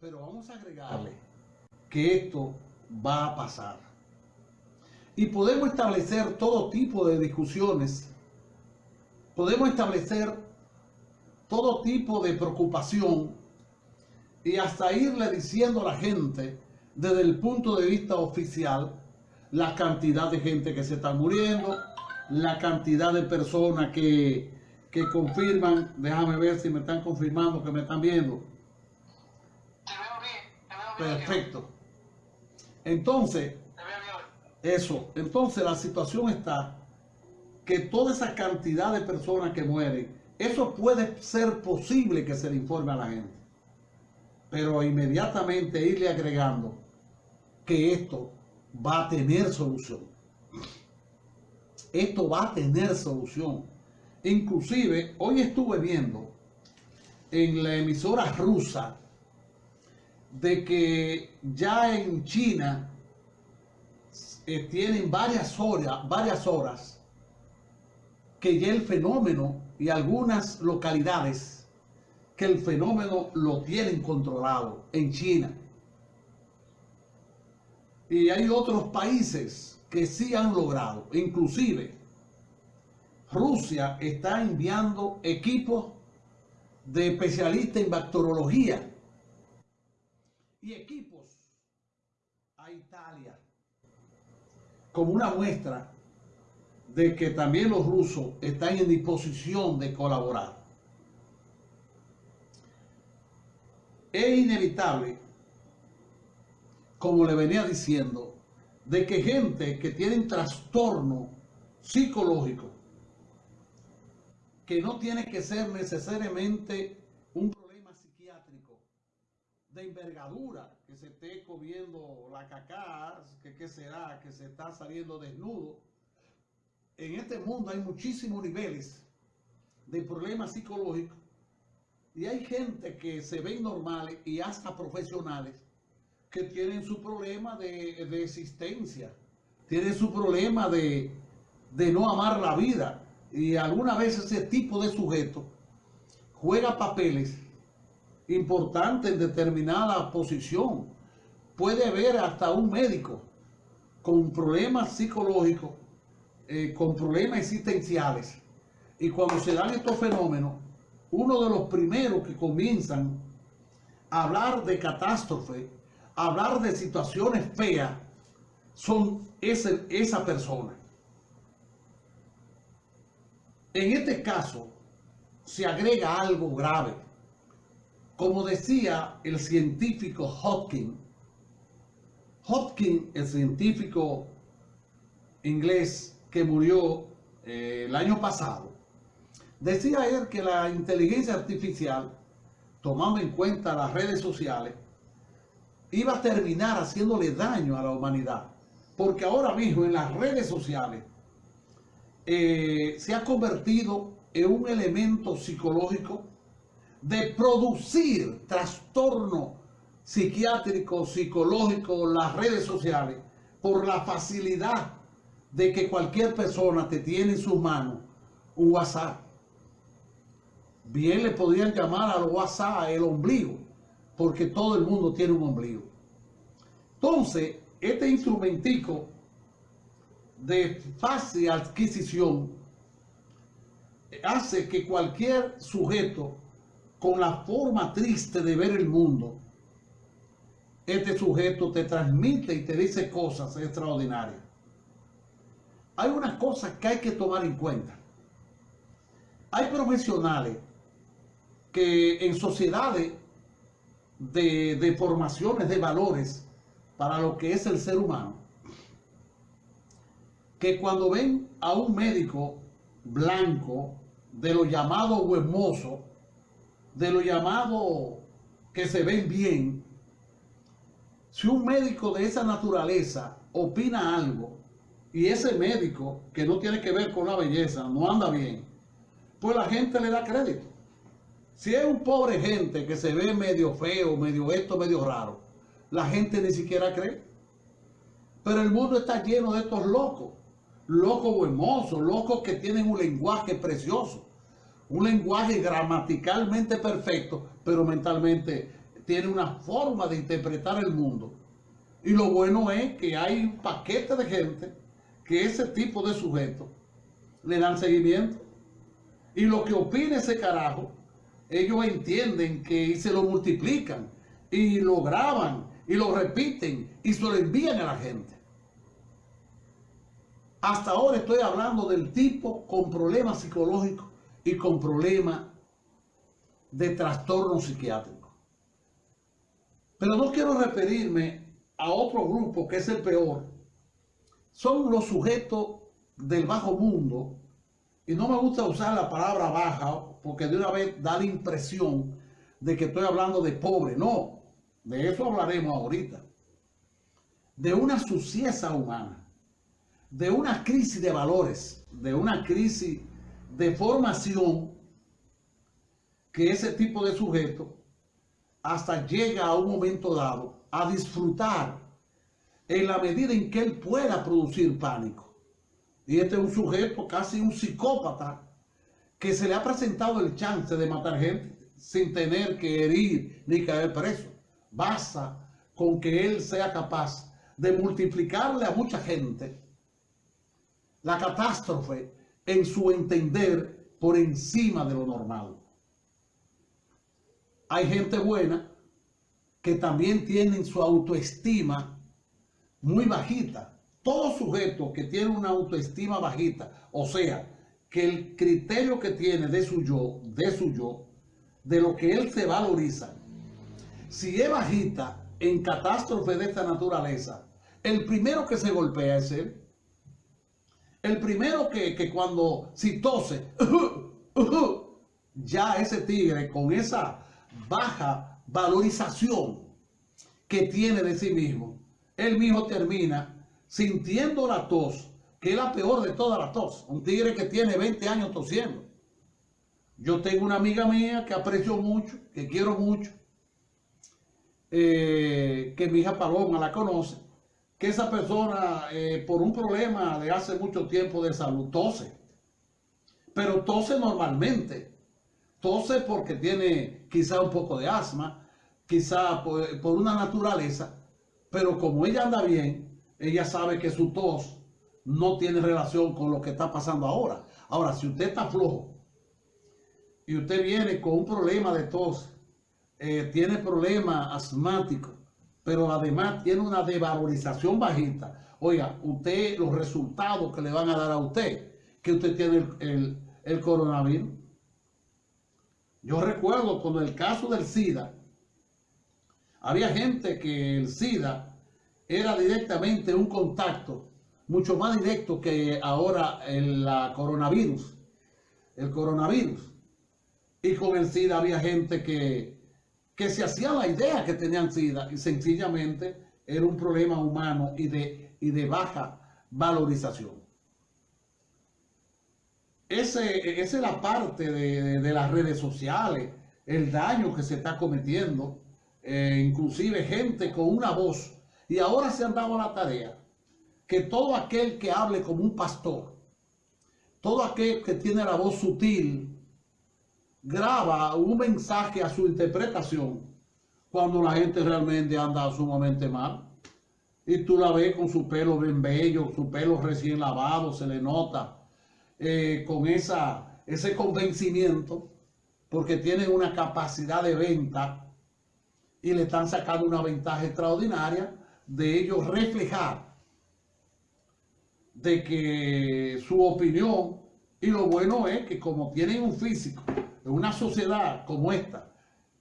Pero vamos a agregarle que esto va a pasar. Y podemos establecer todo tipo de discusiones. Podemos establecer todo tipo de preocupación y hasta irle diciendo a la gente desde el punto de vista oficial la cantidad de gente que se está muriendo, la cantidad de personas que, que confirman, déjame ver si me están confirmando que me están viendo. Perfecto. Entonces, eso, entonces la situación está que toda esa cantidad de personas que mueren, eso puede ser posible que se le informe a la gente. Pero inmediatamente irle agregando que esto va a tener solución. Esto va a tener solución. Inclusive, hoy estuve viendo en la emisora rusa de que ya en China eh, tienen varias horas, varias horas que ya el fenómeno y algunas localidades que el fenómeno lo tienen controlado en China. Y hay otros países que sí han logrado, inclusive Rusia está enviando equipos de especialistas en bacteriología y equipos a Italia como una muestra de que también los rusos están en disposición de colaborar. Es inevitable como le venía diciendo, de que gente que tiene trastorno psicológico, que no tiene que ser necesariamente un de envergadura, que se esté comiendo la caca, que qué será, que se está saliendo desnudo. En este mundo hay muchísimos niveles de problemas psicológicos y hay gente que se ven normales y hasta profesionales que tienen su problema de, existencia, tienen su problema de, de no amar la vida. Y alguna vez ese tipo de sujeto juega papeles importantes en determinada posición. Puede haber hasta un médico con problemas psicológicos, eh, con problemas existenciales. Y cuando se dan estos fenómenos, uno de los primeros que comienzan a hablar de catástrofe hablar de situaciones feas son ese, esa persona. En este caso, se agrega algo grave. Como decía el científico Hodgkin, Hodgkin, el científico inglés que murió eh, el año pasado, decía él que la inteligencia artificial, tomando en cuenta las redes sociales, iba a terminar haciéndole daño a la humanidad. Porque ahora mismo en las redes sociales eh, se ha convertido en un elemento psicológico de producir trastorno psiquiátrico, psicológico, las redes sociales, por la facilidad de que cualquier persona te tiene en sus manos un WhatsApp. Bien le podrían llamar al WhatsApp el ombligo porque todo el mundo tiene un ombligo. Entonces, este instrumentico de fácil adquisición hace que cualquier sujeto con la forma triste de ver el mundo, este sujeto te transmite y te dice cosas extraordinarias. Hay unas cosas que hay que tomar en cuenta. Hay profesionales que en sociedades de, formaciones de valores para lo que es el ser humano, que cuando ven a un médico blanco, de lo llamado huemoso, de lo llamado que se ven bien, si un médico de esa naturaleza opina algo y ese médico que no tiene que ver con la belleza no anda bien, pues la gente le da crédito. Si es un pobre gente que se ve medio feo, medio esto, medio raro, la gente ni siquiera cree. Pero el mundo está lleno de estos locos, locos hermosos, locos que tienen un lenguaje precioso, un lenguaje gramaticalmente perfecto, pero mentalmente tiene una forma de interpretar el mundo. Y lo bueno es que hay un paquete de gente que ese tipo de sujetos le dan seguimiento. Y lo que opine ese carajo, ellos entienden que se lo multiplican y lo graban y lo repiten y se lo envían a la gente. Hasta ahora estoy hablando del tipo con problemas psicológicos y con problemas de trastorno psiquiátrico. Pero no quiero referirme a otro grupo que es el peor. Son los sujetos del bajo mundo. Y no me gusta usar la palabra baja porque de una vez da la impresión de que estoy hablando de pobre. No, de eso hablaremos ahorita. De una suciedad humana. De una crisis de valores. De una crisis de formación que ese tipo de sujeto hasta llega a un momento dado a disfrutar en la medida en que él pueda producir pánico. Y este es un sujeto, casi un psicópata, que se le ha presentado el chance de matar gente sin tener que herir ni caer preso. Basta con que él sea capaz de multiplicarle a mucha gente la catástrofe en su entender por encima de lo normal hay gente buena que también tienen su autoestima muy bajita. Todo sujeto que tiene una autoestima bajita, o sea, que el criterio que tiene de su yo, de su yo, de lo que él se valoriza, si es bajita en catástrofe de esta naturaleza, el primero que se golpea es él. El primero que, que cuando si tose, ya ese tigre con esa baja valorización que tiene de sí mismo, él mismo termina sintiendo la tos, que es la peor de todas las tos. Un tigre que tiene 20 años tosiendo. Yo tengo una amiga mía que aprecio mucho, que quiero mucho, eh, que mi hija Paloma la conoce, que esa persona eh, por un problema de hace mucho tiempo de salud tose, pero tose normalmente. Tose porque tiene quizá un poco de asma, quizá por, una naturaleza, pero como ella anda bien, ella sabe que su tos no tiene relación con lo que está pasando ahora. Ahora, si usted está flojo y usted viene con un problema de tos, eh, tiene problema asmático, pero además tiene una devalorización bajita, oiga, usted, los resultados que le van a dar a usted, que usted tiene el, el coronavirus, yo recuerdo cuando el caso del SIDA, había gente que el SIDA era directamente un contacto mucho más directo que ahora el coronavirus, el coronavirus. Y con el SIDA había gente que, que se hacía la idea que tenían SIDA y sencillamente era un problema humano y de, y de baja valorización. Ese, esa es la parte de, las redes sociales, el daño que se está cometiendo, eh, inclusive gente con una voz. Y ahora se han dado la tarea que todo aquel que hable como un pastor, todo aquel que tiene la voz sutil, graba un mensaje a su interpretación cuando la gente realmente anda sumamente mal. Y tú la ves con su pelo bien bello, su pelo recién lavado, se le nota eh, con esa, ese convencimiento porque tienen una capacidad de venta y le están sacando una ventaja extraordinaria de ellos reflejar de que su opinión y lo bueno es que como tienen un físico en una sociedad como esta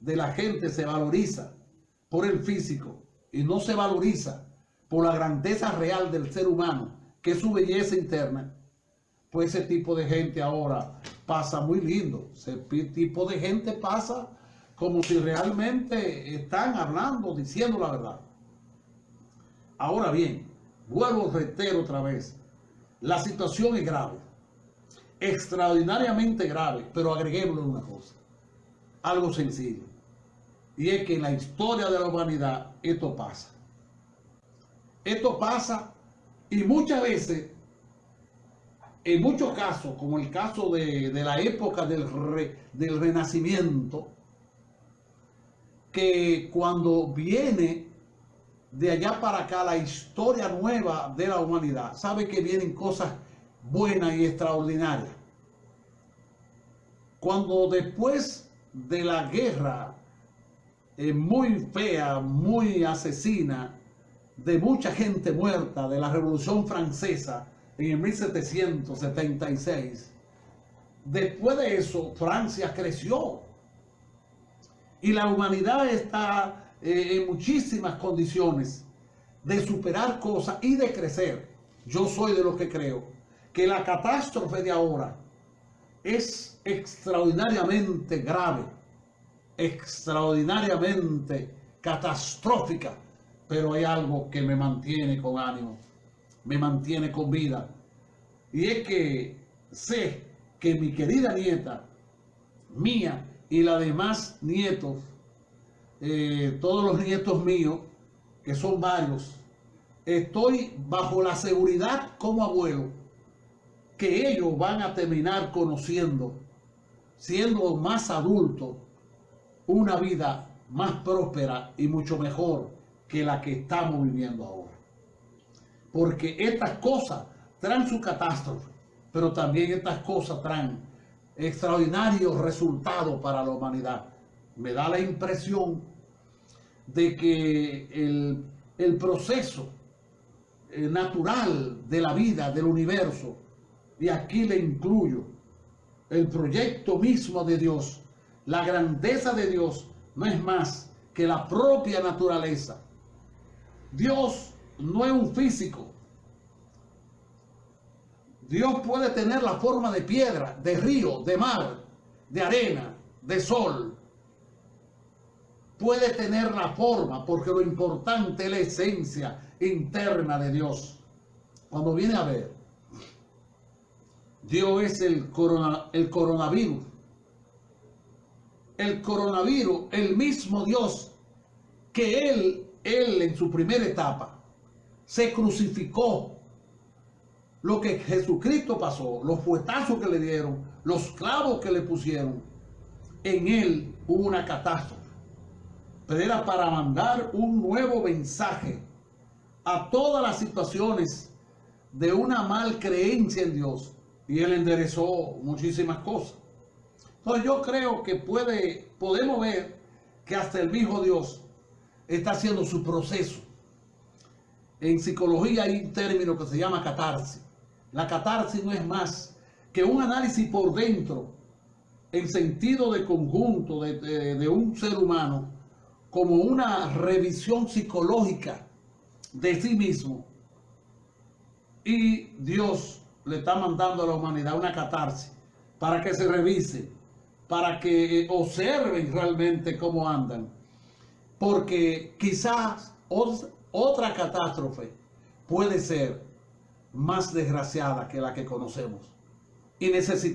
de la gente se valoriza por el físico y no se valoriza por la grandeza real del ser humano que es su belleza interna pues ese tipo de gente ahora pasa muy lindo. Ese tipo de gente pasa como si realmente están hablando, diciendo la verdad. Ahora bien, vuelvo a reitero otra vez, la situación es grave, extraordinariamente grave, pero agreguémosle una cosa, algo sencillo, y es que en la historia de la humanidad esto pasa. Esto pasa y muchas veces en muchos casos, como el caso de, la época del, del Renacimiento, que cuando viene de allá para acá la historia nueva de la humanidad, sabe que vienen cosas buenas y extraordinarias. Cuando después de la guerra eh, muy fea, muy asesina, de mucha gente muerta de la Revolución Francesa en el 1776, después de eso Francia creció y la humanidad está eh, en muchísimas condiciones de superar cosas y de crecer. Yo soy de los que creo que la catástrofe de ahora es extraordinariamente grave, extraordinariamente catastrófica, pero hay algo que me mantiene con ánimo, me mantiene con vida. Y es que sé que mi querida nieta, mía y la demás nietos, eh, todos los nietos míos, que son varios, estoy bajo la seguridad como abuelo que ellos van a terminar conociendo, siendo más adultos, una vida más próspera y mucho mejor que la que estamos viviendo ahora. Porque estas cosas traen su catástrofe, pero también estas cosas traen extraordinarios resultados para la humanidad. Me da la impresión de que el, el proceso eh, natural de la vida, del universo, y aquí le incluyo el proyecto mismo de Dios, la grandeza de Dios no es más que la propia naturaleza. Dios no es un físico. Dios puede tener la forma de piedra, de río, de mar, de arena, de sol. Puede tener la forma porque lo importante es la esencia interna de Dios. Cuando viene a ver, Dios es el, corona, el coronavirus. El coronavirus, el mismo Dios que Él, Él en su primera etapa, se crucificó. Lo que Jesucristo pasó, los fuetazos que le dieron, los clavos que le pusieron, en Él hubo una catástrofe. Pero era para mandar un nuevo mensaje a todas las situaciones de una mal creencia en Dios y él enderezó muchísimas cosas. Entonces yo creo que puede, podemos ver que hasta el mismo Dios está haciendo su proceso. En psicología hay un término que se llama catarsis. La catarsis no es más que un análisis por dentro, en sentido de conjunto de, de, de un ser humano, como una revisión psicológica de sí mismo. Y Dios le está mandando a la humanidad una catarsis para que se revise, para que observen realmente cómo andan. Porque quizás otra catástrofe puede ser más desgraciada que la que conocemos. Y necesitamos